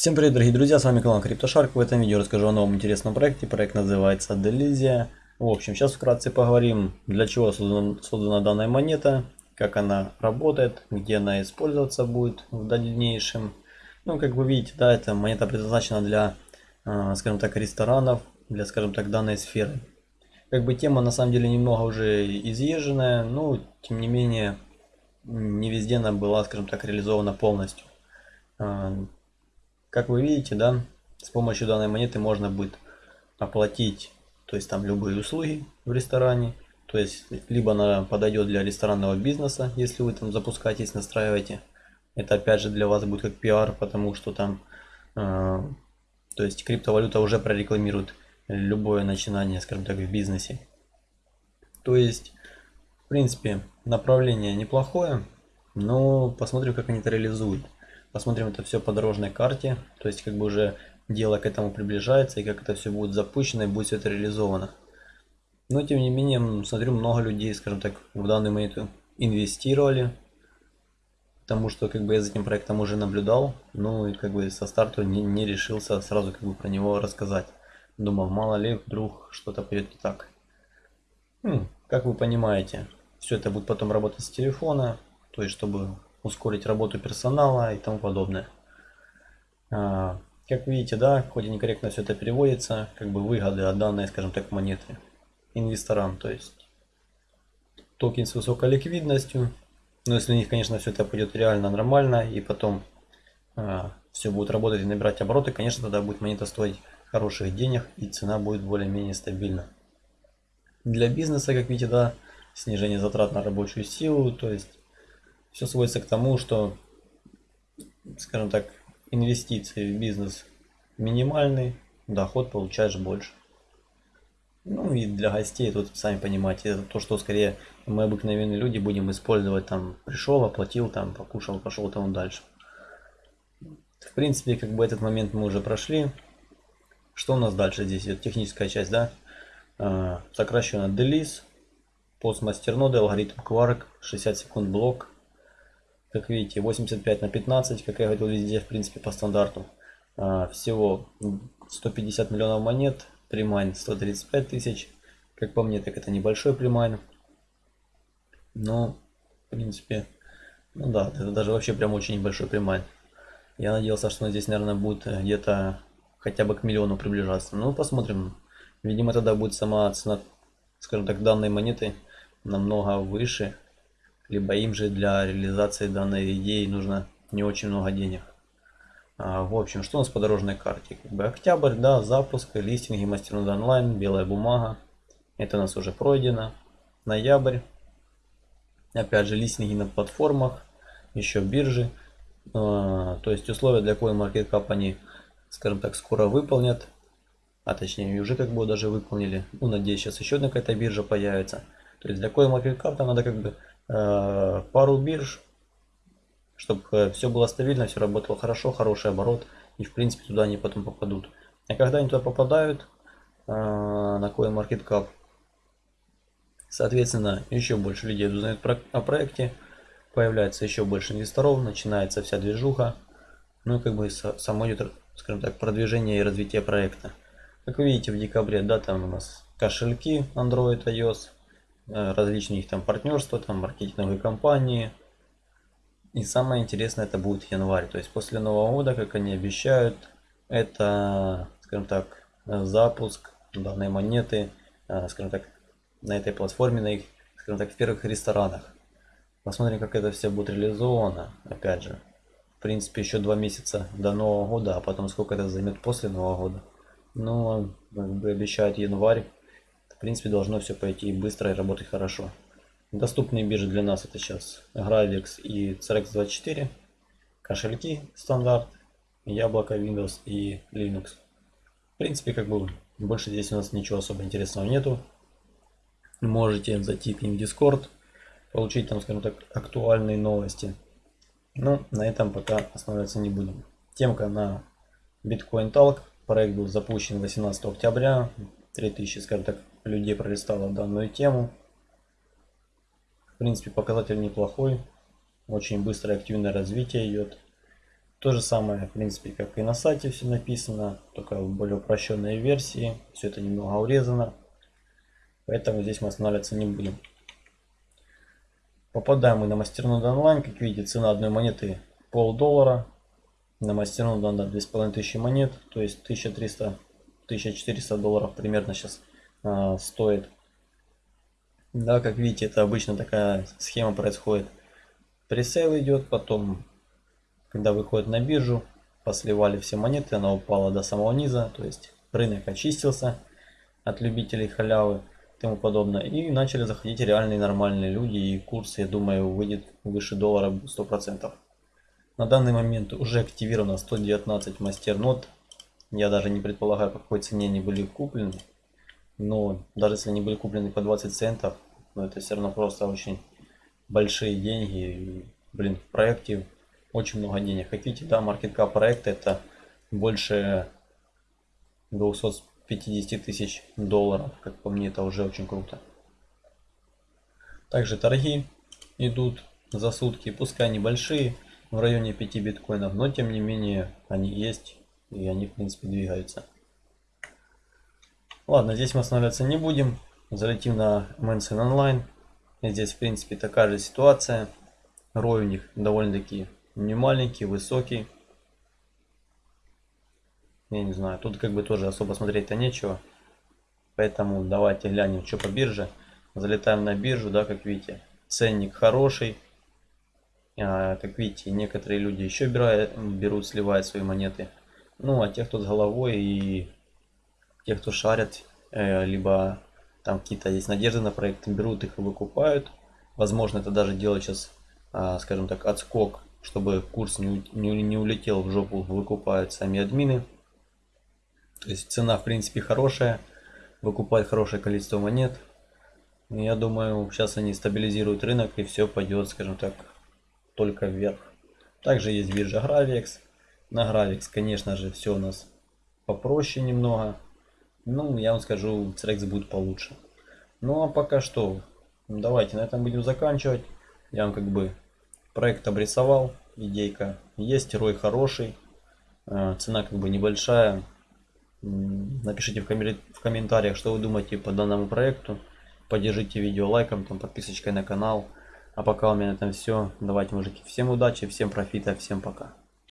Всем привет, дорогие друзья, с вами канал CryptoShark. В этом видео расскажу о новом интересном проекте. Проект называется Delizia. В общем, сейчас вкратце поговорим, для чего создана, создана данная монета, как она работает, где она использоваться будет в дальнейшем. Ну, как вы видите, да, эта монета предназначена для, а, скажем так, ресторанов, для, скажем так, данной сферы. Как бы тема на самом деле немного уже изъезженная, но тем не менее не везде она была, скажем так, реализована полностью. Как вы видите, да, с помощью данной монеты можно будет оплатить, то есть там любые услуги в ресторане. То есть, либо она подойдет для ресторанного бизнеса, если вы там запускаетесь, настраиваете. Это опять же для вас будет как пиар, потому что там, э, то есть криптовалюта уже прорекламирует любое начинание, скажем так, в бизнесе. То есть, в принципе, направление неплохое, но посмотрим, как они это реализуют. Посмотрим это все по дорожной карте, то есть как бы уже дело к этому приближается и как это все будет запущено и будет все это реализовано. Но тем не менее, смотрю, много людей, скажем так, в данный момент инвестировали, потому что как бы я за этим проектом уже наблюдал, ну и как бы со старта не, не решился сразу как бы про него рассказать. Думал, мало ли вдруг что-то пойдет не так. Хм, как вы понимаете, все это будет потом работать с телефона, то есть чтобы ускорить работу персонала и тому подобное. А, как видите, да, хоть и некорректно все это переводится, как бы выгоды от данной, скажем так, монеты инвесторам, то есть токен с высокой ликвидностью, но если у них, конечно, все это пойдет реально нормально и потом а, все будет работать и набирать обороты, конечно, тогда будет монета стоить хороших денег и цена будет более-менее стабильна. Для бизнеса, как видите, да, снижение затрат на рабочую силу, то есть все сводится к тому, что, скажем так, инвестиции в бизнес минимальный, доход получаешь больше. Ну и для гостей тут сами понимаете, это то, что скорее мы обыкновенные люди будем использовать там пришел, оплатил, там покушал, пошел там дальше. В принципе, как бы этот момент мы уже прошли. Что у нас дальше здесь? Это техническая часть, да? А, сокращенно DELIS, постмастерноды, алгоритм Quark, 60 секунд блок, как видите, 85 на 15, как я говорил везде, в принципе, по стандарту. А, всего 150 миллионов монет, примайн 135 тысяч. Как по мне, так это небольшой примайн. Но, в принципе, ну да, это даже вообще прям очень небольшой примайн. Я надеялся, что здесь, наверное, будет где-то хотя бы к миллиону приближаться. Ну, посмотрим. Видимо, тогда будет сама цена, скажем так, данной монеты намного выше либо им же для реализации данной идеи нужно не очень много денег. А, в общем, что у нас по дорожной карте? Как бы октябрь, да, запуск, листинги, мастернод онлайн, белая бумага. Это у нас уже пройдено. Ноябрь. Опять же, листинги на платформах, еще биржи. А, то есть условия для CoinMarketCap они, скажем так, скоро выполнят. А точнее, уже как бы даже выполнили. Ну, надеюсь, сейчас еще одна какая-то биржа появится. То есть для CoinMarketCap надо как бы пару бирж, чтобы э, все было стабильно, все работало хорошо, хороший оборот, и в принципе туда они потом попадут. А когда они туда попадают, э, на CoinMarketCap, соответственно, еще больше людей узнают о проекте, появляется еще больше инвесторов, начинается вся движуха, ну и как бы само идет, скажем так, продвижение и развитие проекта. Как вы видите, в декабре, да, там у нас кошельки Android, iOS, Э, различные их там партнерства, там маркетинговые компании. И самое интересное это будет январь. То есть после Нового года, как они обещают, это, скажем так, запуск данной монеты, э, скажем так, на этой платформе, на их, скажем так, в первых ресторанах. Посмотрим, как это все будет реализовано. Опять же, в принципе, еще два месяца до Нового года, а потом сколько это займет после Нового года. Но, как бы обещают январь, в принципе, должно все пойти быстро и работать хорошо. Доступные биржи для нас это сейчас Gravix и CRX24, кошельки стандарт, Яблоко, Windows и Linux. В принципе, как бы больше здесь у нас ничего особо интересного нету. Можете зайти к ним в Discord, получить там, скажем так, актуальные новости. Но на этом пока останавливаться не будем. Темка на Bitcoin Talk. Проект был запущен 18 октября. 3000, скажем так, людей пролистало данную тему. В принципе, показатель неплохой. Очень быстрое активное развитие идет. То же самое, в принципе, как и на сайте все написано, только в более упрощенной версии. Все это немного урезано. Поэтому здесь мы останавливаться не будем. Попадаем мы на мастернод онлайн. Как видите, цена одной монеты пол доллара. На мастернод надо 2500 монет, то есть 1300-1400 долларов примерно сейчас а, стоит. Да, как видите, это обычно такая схема происходит. Presale идет, потом, когда выходит на биржу, посливали все монеты, она упала до самого низа, то есть рынок очистился от любителей халявы тому подобное. И начали заходить реальные нормальные люди, и курс, я думаю, выйдет выше доллара 100%. На данный момент уже активировано 119 мастернод. Я даже не предполагаю, по какой цене они были куплены. Но даже если они были куплены по 20 центов, но это все равно просто очень большие деньги. Блин, в проекте очень много денег. Видите, да, маркетка проекта это больше 200 50 тысяч долларов. Как по мне, это уже очень круто. Также торги идут за сутки, пускай небольшие, в районе 5 биткоинов, но тем не менее они есть и они в принципе двигаются. Ладно, здесь мы останавливаться не будем. Залетим на Mansion Online. Здесь в принципе такая же ситуация. Рой у них довольно-таки не маленький, высокий. Я не знаю, тут как бы тоже особо смотреть-то нечего. Поэтому давайте глянем, что по бирже. Залетаем на биржу, да, как видите. Ценник хороший. А, как видите, некоторые люди еще берут, берут, сливают свои монеты. Ну, а те, кто с головой и те, кто шарят, э, либо там какие-то есть надежды на проект, берут их и выкупают. Возможно, это даже делать сейчас, э, скажем так, отскок, чтобы курс не, не, не улетел в жопу, выкупают сами админы. То есть цена в принципе хорошая, выкупать хорошее количество монет. Я думаю, сейчас они стабилизируют рынок и все пойдет, скажем так, только вверх. Также есть биржа Gravix. На Gravix, конечно же, все у нас попроще немного. Ну, я вам скажу, Црекс будет получше. Ну, а пока что, давайте на этом будем заканчивать. Я вам как бы проект обрисовал, идейка есть, рой хороший, э, цена как бы небольшая, Напишите в, комментариях, что вы думаете по данному проекту. Поддержите видео лайком, там, подписочкой на канал. А пока у меня на этом все. Давайте, мужики, всем удачи, всем профита, всем пока.